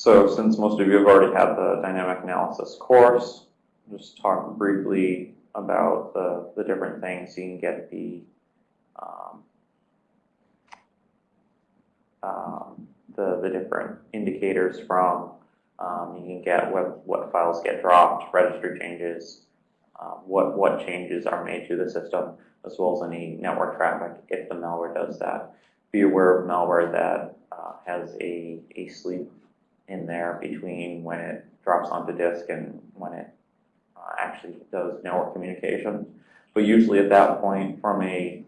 So since most of you have already had the dynamic analysis course, just talk briefly about the, the different things you can get the um, um, the, the different indicators from. Um, you can get what, what files get dropped, registry changes, uh, what, what changes are made to the system, as well as any network traffic if the malware does that. Be aware of malware that uh, has a, a sleep in there between when it drops onto disk and when it uh, actually does network communication. But usually at that point, from a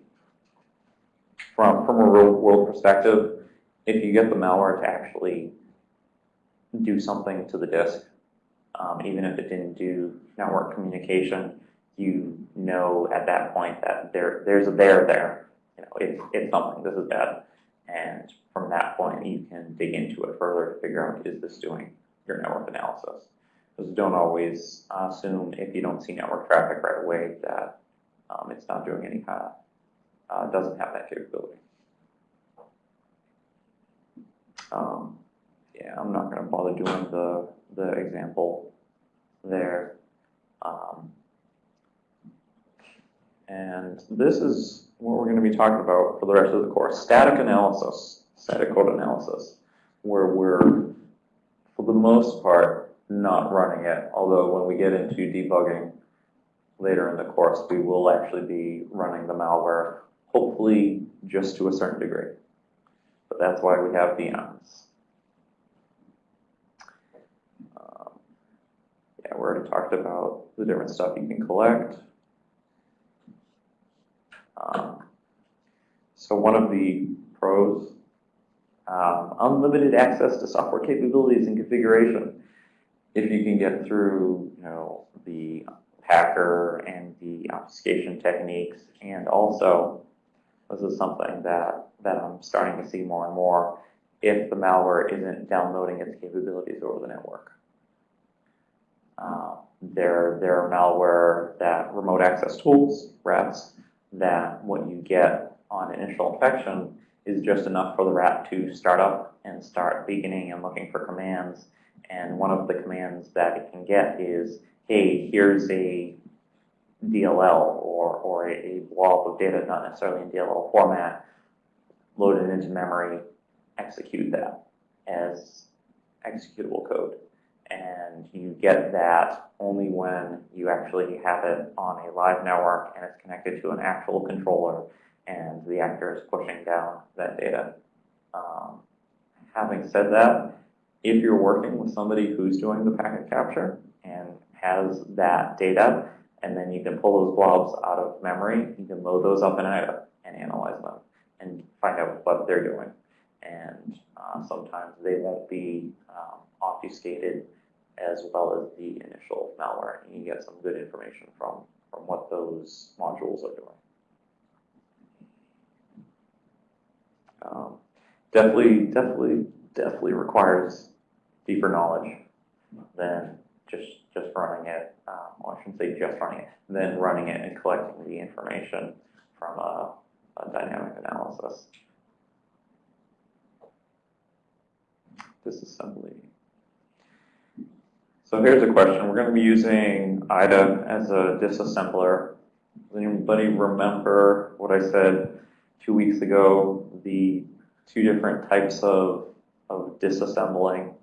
from from a real world perspective, if you get the malware to actually do something to the disk, um, even if it didn't do network communication, you know at that point that there there's a there there. You know, it's it's something. This is bad, and from that point you can dig into it further to figure out is this doing your network analysis. Because don't always assume if you don't see network traffic right away that um, it's not doing any kind of uh, doesn't have that capability. Um, yeah, I'm not going to bother doing the, the example there. Um, and this is what we're going to be talking about for the rest of the course. Static analysis, static code analysis, where we're, for the most part, not running it. Although when we get into debugging later in the course, we will actually be running the malware, hopefully just to a certain degree. But that's why we have VMs. Um, yeah, we already talked about the different stuff you can collect. Um, so one of the pros, um, unlimited access to software capabilities and configuration. If you can get through, you know, the packer and the obfuscation techniques, and also this is something that that I'm starting to see more and more. If the malware isn't downloading its capabilities over the network. Uh, there, there are malware that remote access tools, RATs, that what you get on initial infection is just enough for the rat to start up and start beaconing and looking for commands. And one of the commands that it can get is, hey, here's a DLL or, or a, blob of data, not necessarily in DLL format, loaded into memory, execute that as executable code. And you get that only when you actually have it on a live network and it's connected to an actual controller and the actor is pushing down that data. Um, having said that, if you're working with somebody who's doing the packet capture and has that data, and then you can pull those blobs out of memory, you can load those up in IDA and analyze them and find out what they're doing. And uh, sometimes they won't be um, obfuscated as well as the initial malware. And you get some good information from, from what those modules are doing. Um, definitely, definitely, definitely requires deeper knowledge than just just running it. Um, well, I shouldn't say just running it, then running it and collecting the information from a, a dynamic analysis. Disassembly. So here's a question. We're going to be using IDA as a disassembler. Does anybody remember what I said two weeks ago? The two different types of, of disassembling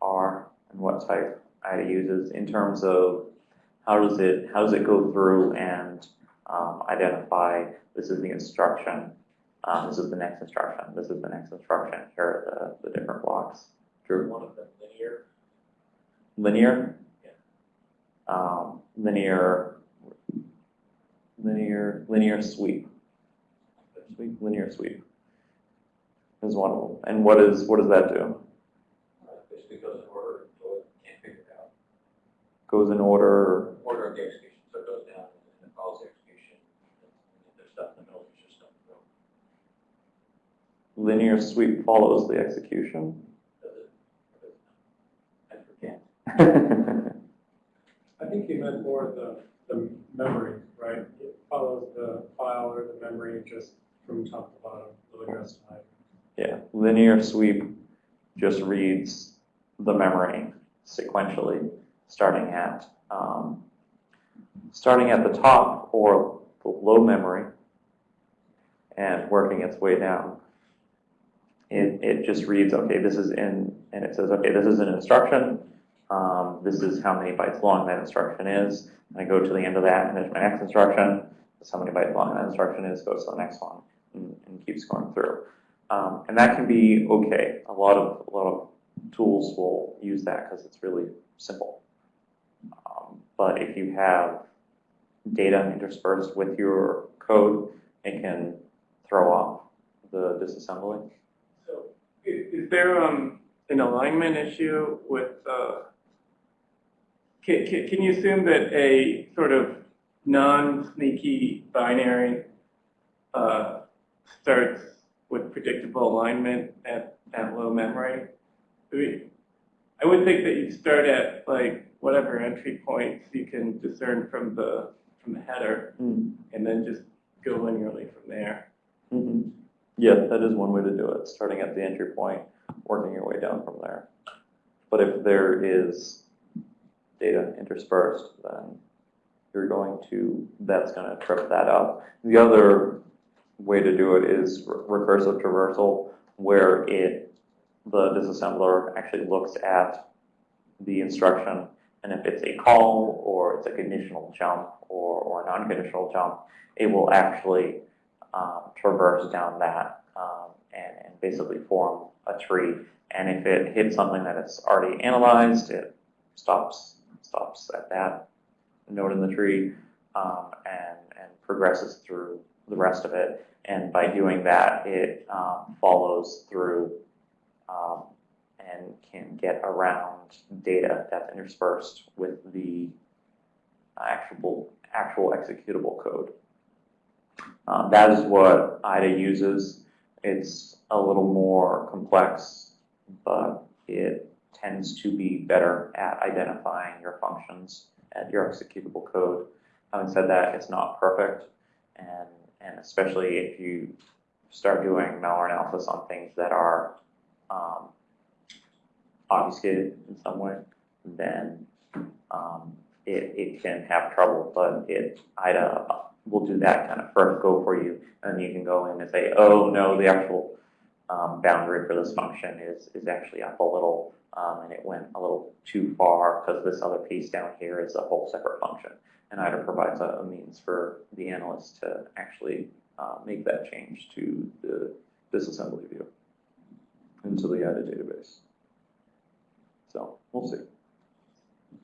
are and what type IDA uses in terms of how does it how does it go through and um, identify this is the instruction, um, this is the next instruction, this is the next instruction. Here are the, the different blocks. Drew. One of them linear. Linear. Um, linear. Linear. Linear sweep. Sweep. Linear sweep is one of them. And what is what does that do? Basically goes in order it can't figure it out. Goes in order. Order of the execution, so it goes down and it follows the execution. There's stuff in the middle, there's just stuff in the middle. Linear sweep follows the execution. Does it? Does it not? I think you meant more the, the memory, right? It follows the file or the memory just from top to bottom, low address type. Yeah, linear sweep just reads the memory sequentially, starting at, um, starting at the top or the low memory and working its way down. It, it just reads, okay, this is in, and it says, okay, this is an instruction. Um, this is how many bytes long that instruction is. And I go to the end of that, and there's my next instruction. Is how many bytes long that instruction is, goes to the next one, and, and keeps going through. Um, and that can be okay. A lot of, a lot of tools will use that because it's really simple. Um, but if you have data interspersed with your code, it can throw off the disassembly. So, i- is there, um, an alignment issue with, uh, can, can, can you assume that a sort of non-sneaky binary, uh, starts with predictable alignment at, at low memory? I mean, I would think that you start at like whatever entry points you can discern from the, from the header, Mm. and then just go linearly from there. hmm Yeah, that is one way to do it, starting at the entry point, working your way down from there. But if there is data interspersed, then you're going to, that's gonna trip that up. The other way to do it is re- recursive traversal, where it, the disassembler actually looks at the instruction, and if it's a call, or it's a conditional jump, or, or a non-conditional jump, it will actually um, traverse down that um, and, and basically form a tree. And if it hits something that it's already analyzed, it stops stops at that node in the tree um, and and progresses through the rest of it. And by doing that, it um, follows through um, and can get around data that's interspersed with the actual actual executable code. Um, that is what IDA uses. It's a little more complex, but it tends to be better at identifying your functions and your executable code. Having said that, it's not perfect, and, and especially if you start doing malware analysis on things that are um, obfuscated in some way, then um, it, it can have trouble, but it, IDA will do that kind of first go for you, and you can go in and say, oh, no, the actual um, boundary for this function is, is actually up a little, um, and it went a little too far because this other piece down here is a whole separate function. And IDA provides a, a means for the analyst to actually uh, make that change to the disassembly view into the IDA database. So we'll see.